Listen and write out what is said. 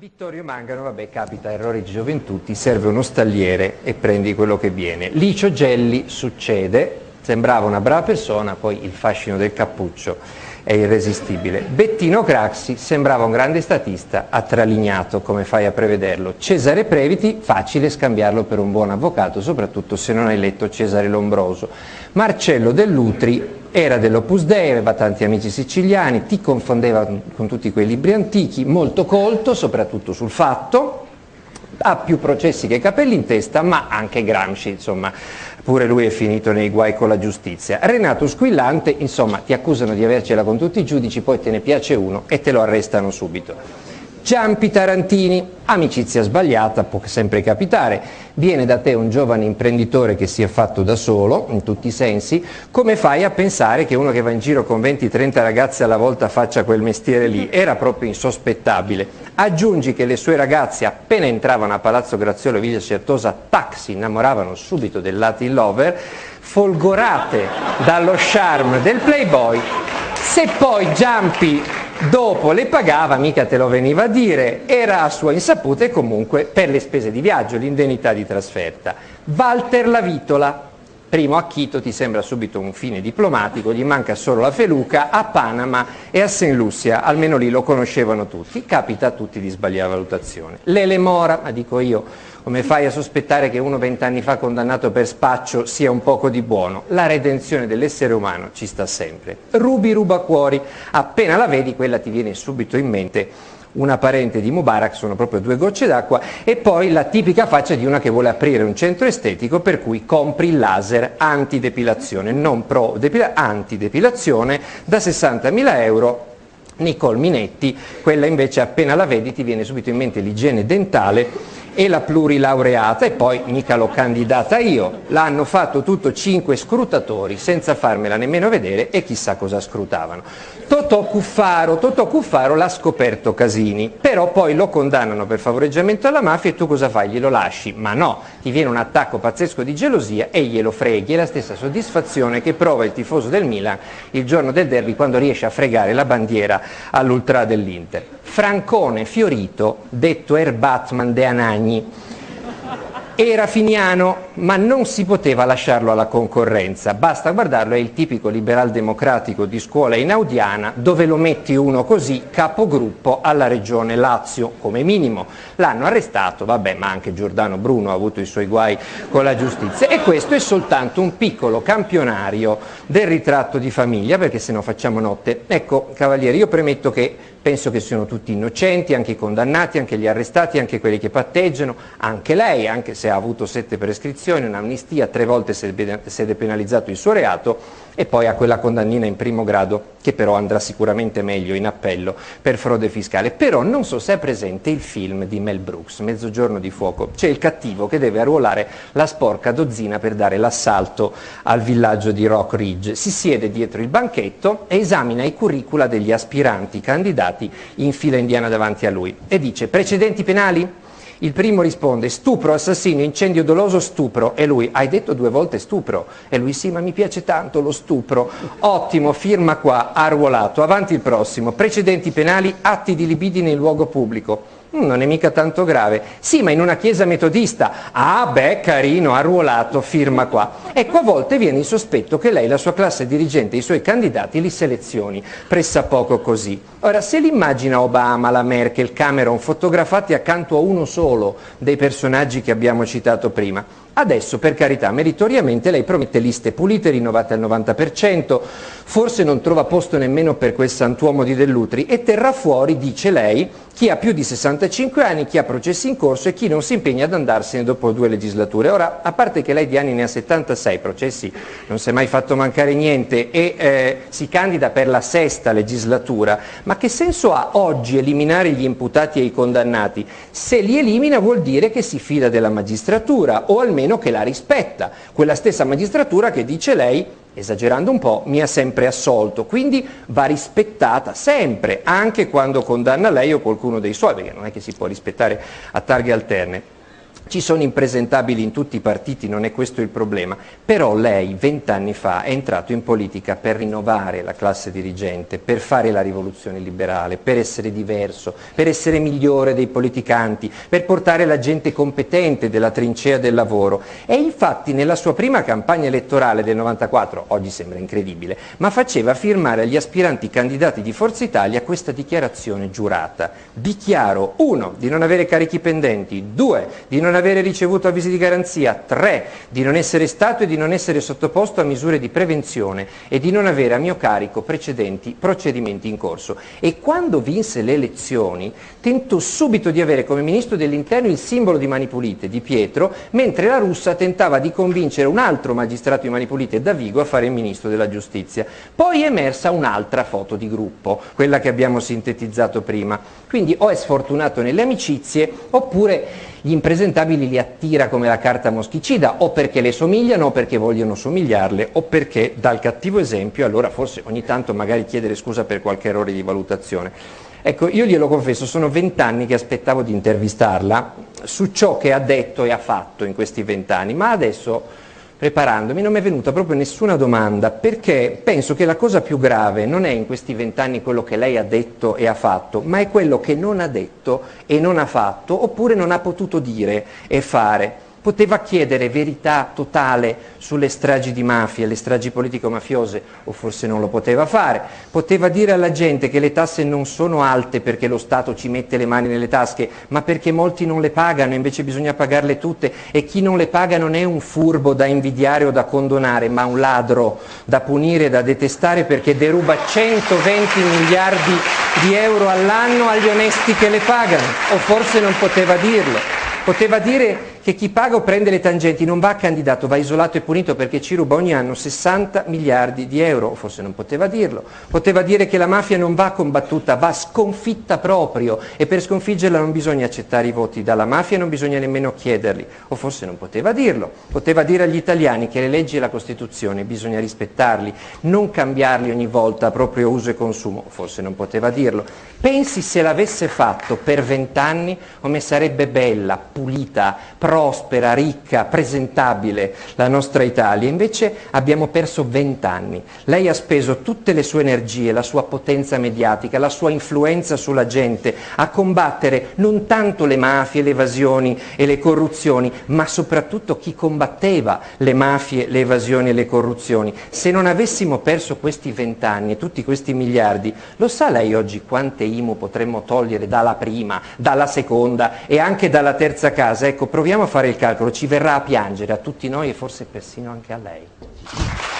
Vittorio Mangano, vabbè, capita, errori di gioventù, ti serve uno stalliere e prendi quello che viene. Licio Gelli succede, sembrava una brava persona, poi il fascino del cappuccio è irresistibile. Bettino Craxi sembrava un grande statista, attralignato, come fai a prevederlo. Cesare Previti, facile scambiarlo per un buon avvocato, soprattutto se non hai letto Cesare Lombroso. Marcello Dell'Utri era dell'Opus Dei, aveva tanti amici siciliani, ti confondeva con tutti quei libri antichi, molto colto, soprattutto sul fatto, ha più processi che capelli in testa, ma anche Gramsci, insomma, pure lui è finito nei guai con la giustizia. Renato Squillante, insomma, ti accusano di avercela con tutti i giudici, poi te ne piace uno e te lo arrestano subito. Ciampi Tarantini, amicizia sbagliata, può sempre capitare, viene da te un giovane imprenditore che si è fatto da solo, in tutti i sensi, come fai a pensare che uno che va in giro con 20-30 ragazze alla volta faccia quel mestiere lì? Era proprio insospettabile. Aggiungi che le sue ragazze appena entravano a Palazzo Graziolo Villa Certosa, tac, si innamoravano subito del Latin Lover, folgorate dallo charme del playboy, se poi Giampi dopo le pagava, mica te lo veniva a dire, era a sua insaputa e comunque per le spese di viaggio, l'indennità di trasferta. Walter Lavitola, primo a Quito ti sembra subito un fine diplomatico, gli manca solo la feluca, a Panama e a St. Lucia, almeno lì lo conoscevano tutti, capita a tutti di sbagliare valutazione. Lele Mora, ma dico io, come fai a sospettare che uno vent'anni fa condannato per spaccio sia un poco di buono? La redenzione dell'essere umano ci sta sempre. Rubi rubacuori, appena la vedi quella ti viene subito in mente una parente di Mubarak, sono proprio due gocce d'acqua, e poi la tipica faccia di una che vuole aprire un centro estetico per cui compri il laser antidepilazione, non pro depilazione, antidepilazione da 60.000 euro. Nicole Minetti, quella invece appena la vedi ti viene subito in mente l'igiene dentale e la plurilaureata e poi mica l'ho candidata io, l'hanno fatto tutto cinque scrutatori senza farmela nemmeno vedere e chissà cosa scrutavano. Totò Cuffaro, Totò Cuffaro l'ha scoperto Casini, però poi lo condannano per favoreggiamento alla mafia e tu cosa fai? Glielo lasci? Ma no, ti viene un attacco pazzesco di gelosia e glielo freghi, è la stessa soddisfazione che prova il tifoso del Milan il giorno del derby quando riesce a fregare la bandiera all'ultra dell'Inter. Francone Fiorito, detto Air Batman de Anagni, era finiano, ma non si poteva lasciarlo alla concorrenza. Basta guardarlo, è il tipico liberal democratico di scuola inaudiana, dove lo metti uno così, capogruppo alla regione Lazio, come minimo. L'hanno arrestato, vabbè, ma anche Giordano Bruno ha avuto i suoi guai con la giustizia. E questo è soltanto un piccolo campionario del ritratto di famiglia, perché se no facciamo notte. Ecco, cavalieri, io premetto che penso che siano tutti innocenti, anche i condannati, anche gli arrestati, anche quelli che patteggiano, anche lei, anche se ha avuto sette prescrizioni, un'amnistia, tre volte si è depenalizzato il suo reato e poi ha quella condannina in primo grado che però andrà sicuramente meglio in appello per frode fiscale. Però non so se è presente il film di Mel Brooks, Mezzogiorno di fuoco, c'è il cattivo che deve arruolare la sporca dozzina per dare l'assalto al villaggio di Rock Ridge. Si siede dietro il banchetto e esamina i curricula degli aspiranti candidati in fila indiana davanti a lui e dice precedenti penali? Il primo risponde stupro, assassino, incendio doloso, stupro. E lui, hai detto due volte stupro? E lui, sì, ma mi piace tanto lo stupro. Ottimo, firma qua, arruolato. Avanti il prossimo. Precedenti penali, atti di libidine in luogo pubblico. Mm, non è mica tanto grave. Sì, ma in una chiesa metodista. Ah, beh, carino, arruolato, firma qua. Ecco, a volte viene il sospetto che lei, la sua classe dirigente, i suoi candidati li selezioni, pressappoco così. Ora, se l'immagina Obama, la Merkel, Cameron fotografati accanto a uno solo dei personaggi che abbiamo citato prima, Adesso, per carità, meritoriamente lei promette liste pulite, rinnovate al 90%, forse non trova posto nemmeno per quel santuomo di Dell'Utri e terrà fuori, dice lei, chi ha più di 65 anni, chi ha processi in corso e chi non si impegna ad andarsene dopo due legislature. Ora, a parte che lei di anni ne ha 76, processi non si è mai fatto mancare niente e eh, si candida per la sesta legislatura, ma che senso ha oggi eliminare gli imputati e i condannati? Se li elimina vuol dire che si fida della magistratura o almeno che la rispetta, quella stessa magistratura che dice lei esagerando un po', mi ha sempre assolto, quindi va rispettata sempre, anche quando condanna lei o qualcuno dei suoi, perché non è che si può rispettare a targhe alterne. Ci sono impresentabili in tutti i partiti, non è questo il problema, però lei vent'anni fa è entrato in politica per rinnovare la classe dirigente, per fare la rivoluzione liberale, per essere diverso, per essere migliore dei politicanti, per portare la gente competente della trincea del lavoro e infatti nella sua prima campagna elettorale del 94, oggi sembra incredibile, ma faceva firmare agli aspiranti candidati di Forza Italia questa dichiarazione giurata. Dichiaro, uno, di non avere carichi pendenti, due, di non ricevuto avvisi di garanzia, 3 di non essere stato e di non essere sottoposto a misure di prevenzione e di non avere a mio carico precedenti procedimenti in corso. E quando vinse le elezioni tentò subito di avere come ministro dell'interno il simbolo di Mani Pulite, di Pietro, mentre la russa tentava di convincere un altro magistrato di Mani Pulite, Davigo, a fare il ministro della giustizia. Poi è emersa un'altra foto di gruppo, quella che abbiamo sintetizzato prima. Quindi o è sfortunato nelle amicizie oppure gli impresentabili li attira come la carta moschicida o perché le somigliano o perché vogliono somigliarle o perché dal cattivo esempio allora forse ogni tanto magari chiedere scusa per qualche errore di valutazione. Ecco, io glielo confesso, sono vent'anni che aspettavo di intervistarla su ciò che ha detto e ha fatto in questi vent'anni, ma adesso preparandomi non mi è venuta proprio nessuna domanda perché penso che la cosa più grave non è in questi vent'anni quello che lei ha detto e ha fatto, ma è quello che non ha detto e non ha fatto oppure non ha potuto dire e fare poteva chiedere verità totale sulle stragi di mafia, le stragi politico-mafiose, o forse non lo poteva fare, poteva dire alla gente che le tasse non sono alte perché lo Stato ci mette le mani nelle tasche, ma perché molti non le pagano, invece bisogna pagarle tutte, e chi non le paga non è un furbo da invidiare o da condonare, ma un ladro da punire da detestare perché deruba 120 miliardi di euro all'anno agli onesti che le pagano, o forse non poteva dirlo, poteva dire che chi paga o prende le tangenti non va candidato, va isolato e punito perché ci ruba ogni anno 60 miliardi di euro, forse non poteva dirlo, poteva dire che la mafia non va combattuta, va sconfitta proprio e per sconfiggerla non bisogna accettare i voti dalla mafia e non bisogna nemmeno chiederli, o forse non poteva dirlo, poteva dire agli italiani che le leggi e la Costituzione bisogna rispettarli, non cambiarli ogni volta a proprio uso e consumo, forse non poteva dirlo. Pensi se l'avesse fatto per vent'anni come sarebbe bella, pulita, prospera, ricca, presentabile la nostra Italia, invece abbiamo perso vent'anni. Lei ha speso tutte le sue energie, la sua potenza mediatica, la sua influenza sulla gente a combattere non tanto le mafie, le evasioni e le corruzioni, ma soprattutto chi combatteva le mafie, le evasioni e le corruzioni. Se non avessimo perso questi vent'anni e tutti questi miliardi, lo sa lei oggi quante IMU potremmo togliere dalla prima, dalla seconda e anche dalla terza casa? Ecco, proviamo a fare il calcolo, ci verrà a piangere a tutti noi e forse persino anche a lei.